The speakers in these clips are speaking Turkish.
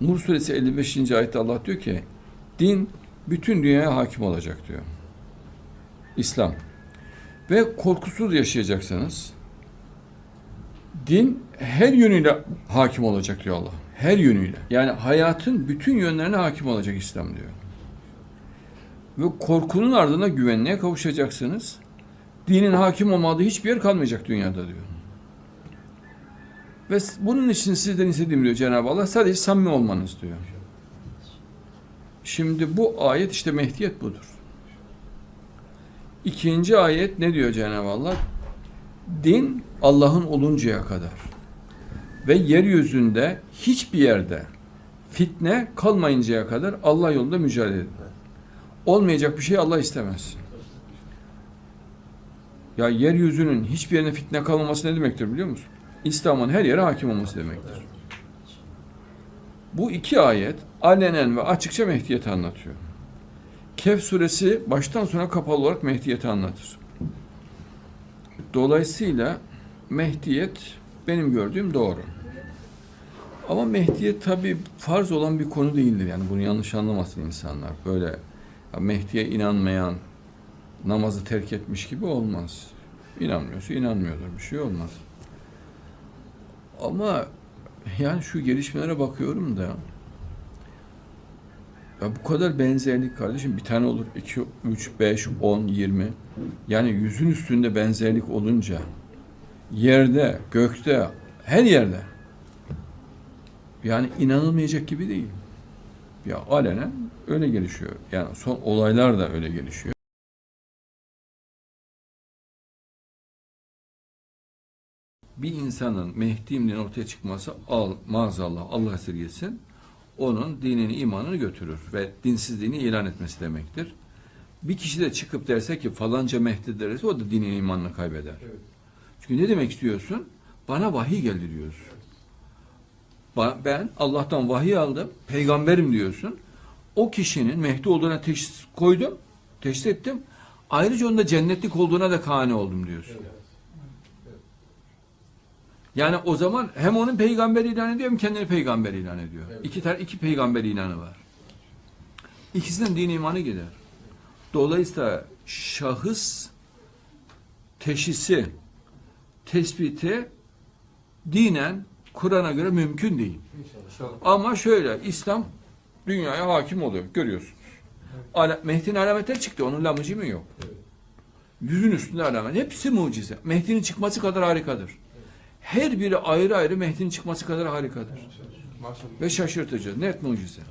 Nur suresi 55. ayette Allah diyor ki din bütün dünyaya hakim olacak diyor. İslam. Ve korkusuz yaşayacaksınız. Din her yönüyle hakim olacak diyor Allah. Her yönüyle. Yani hayatın bütün yönlerine hakim olacak İslam diyor. Ve korkunun ardına güvenliğe kavuşacaksınız. Dinin hakim olmadığı hiçbir yer kalmayacak dünyada diyor. Ve bunun için sizden istediğim diyor Cenab-ı Allah sadece samimi olmanız diyor. Şimdi bu ayet işte Mehdiyet budur. İkinci ayet ne diyor Cenab-ı Allah? Din Allah'ın oluncaya kadar ve yeryüzünde hiçbir yerde fitne kalmayıncaya kadar Allah yolunda mücadele edin. Olmayacak bir şey Allah istemez. Ya yeryüzünün hiçbir yerine fitne kalmaması ne demektir biliyor musun? İslam'ın her yere hakim olması demektir. Bu iki ayet alenen ve açıkça Mehdiyet'i anlatıyor. Kehf suresi baştan sona kapalı olarak Mehdiyet'i anlatır. Dolayısıyla Mehdiyet benim gördüğüm doğru. Ama Mehdiyet tabi farz olan bir konu değildir. Yani bunu yanlış anlamasın insanlar. Böyle Mehdi'ye inanmayan namazı terk etmiş gibi olmaz. İnanmıyorsa inanmıyordur. Bir şey olmaz. Ama yani şu gelişmelere bakıyorum da ya bu kadar benzerlik kardeşim bir tane olur 2, 3, 5, 10, 20 yani yüzün üstünde benzerlik olunca yerde, gökte, her yerde yani inanılmayacak gibi değil. Ya alenen öyle gelişiyor. Yani son olaylar da öyle gelişiyor. Bir insanın Mehdi'nin ortaya çıkması al, maazallah Allah esirgesin onun dinini imanını götürür ve dinsizliğini ilan etmesi demektir. Bir kişi de çıkıp derse ki falanca Mehdi derse o da dinini imanını kaybeder. Evet. Çünkü ne demek istiyorsun? Bana vahiy geldi diyorsun. Ben Allah'tan vahiy aldım, peygamberim diyorsun. O kişinin Mehdi olduğuna teşhis koydum, teşhis ettim. Ayrıca onda cennetlik olduğuna da kane oldum diyorsun. Evet. Yani o zaman hem onun peygamber ilan ediyor hem kendini peygamber ilan ediyor. Evet. İki tane iki peygamber ilanı var. İkisinden din imanı gider. Dolayısıyla şahıs teşhisi, tespiti dinen Kur'an'a göre mümkün değil. İnşallah. Ama şöyle İslam dünyaya hakim oluyor. Görüyorsunuz. Ala, Mehdi'nin alametleri çıktı. Onun lamıcı mı yok? Evet. Yüzün üstünde alamet. Hepsi mucize. Mehdi'nin çıkması kadar harikadır. Her biri ayrı ayrı Mehdi'nin çıkması kadar harikadır. Maşallah. Ve şaşırtıcı. Net mucize.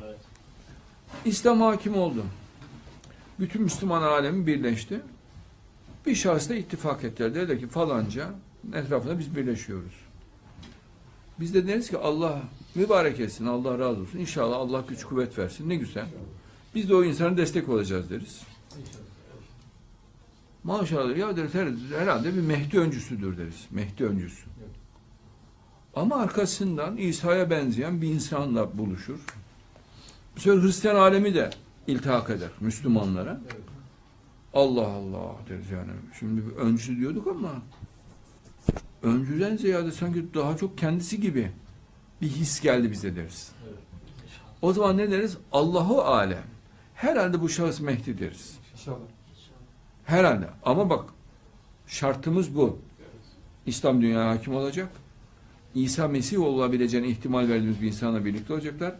İslam hakim oldu. Bütün Müslüman alemi birleşti. Bir şahısla ittifak ettiler. Dediler ki falanca etrafında biz birleşiyoruz. Biz de deriz ki Allah mübarek etsin, Allah razı olsun. İnşallah Allah güç kuvvet versin. Ne güzel. Biz de o insana destek olacağız deriz. Maşallah ya deriz her- herhalde bir Mehdi öncüsüdür deriz. Mehdi öncüsü. Ama arkasından İsa'ya benzeyen bir insanla buluşur. Bu sefer Hristiyan alemi de iltihak eder Müslümanlara. Allah Allah deriz yani. Şimdi bir öncü diyorduk ama öncüden ziyade sanki daha çok kendisi gibi bir his geldi bize deriz. O zaman ne deriz? Allahu alem. Herhalde bu şahıs Mehdi deriz. Herhalde. Ama bak şartımız bu. İslam dünyaya hakim olacak. İsa Mesih olabileceğine ihtimal verdiğimiz bir insanla birlikte olacaklar.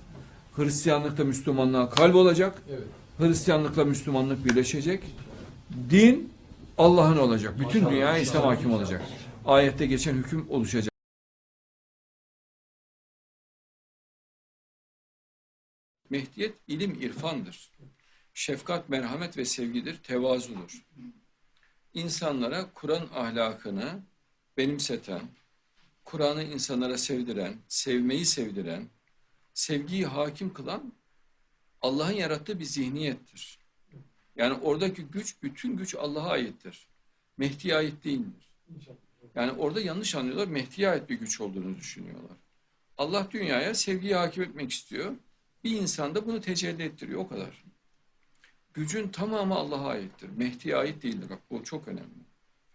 Hristiyanlıkta Müslümanlığa kalp olacak. Evet. Hristiyanlıkla Müslümanlık birleşecek. Din Allah'ın olacak. Bütün Maşallah, dünyaya İslam hakim olacak. Ayette geçen hüküm oluşacak. Mehdiyet ilim irfandır. Şefkat, merhamet ve sevgidir, tevazudur. İnsanlara Kur'an ahlakını benimseten, Kur'an'ı insanlara sevdiren, sevmeyi sevdiren, sevgiyi hakim kılan Allah'ın yarattığı bir zihniyettir. Yani oradaki güç, bütün güç Allah'a aittir. Mehdi'ye ait değildir. Yani orada yanlış anlıyorlar, Mehdi'ye ait bir güç olduğunu düşünüyorlar. Allah dünyaya sevgiyi hakim etmek istiyor. Bir insan da bunu tecelli ettiriyor, o kadar. Gücün tamamı Allah'a aittir. Mehdi'ye ait değildir. Bak bu çok önemli.